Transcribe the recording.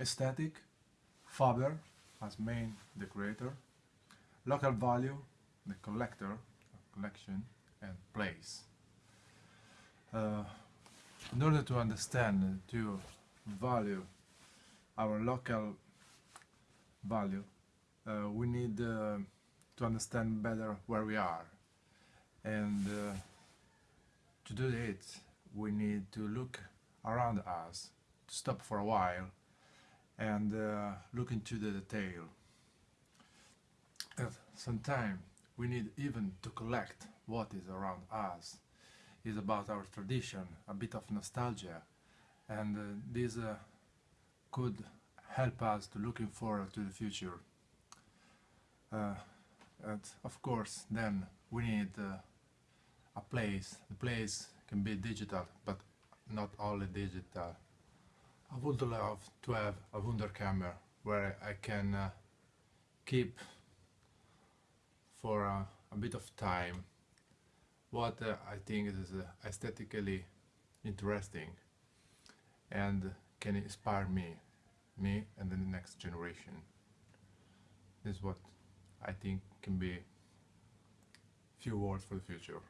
aesthetic, Faber as main decorator, local value, the collector, collection, and place. Uh, in order to understand and to value our local value, uh, we need uh, to understand better where we are. And uh, to do it, we need to look around us, to stop for a while, and uh, look into the detail. At some time, we need even to collect what is around us. It's about our tradition, a bit of nostalgia, and uh, this uh, could help us to looking forward to the future. Uh, and of course, then we need uh, a place. The place can be digital, but not only digital. I would love to have a Wunderkammer where I can uh, keep for uh, a bit of time what uh, I think is uh, aesthetically interesting and can inspire me, me and the next generation. This is what I think can be few words for the future.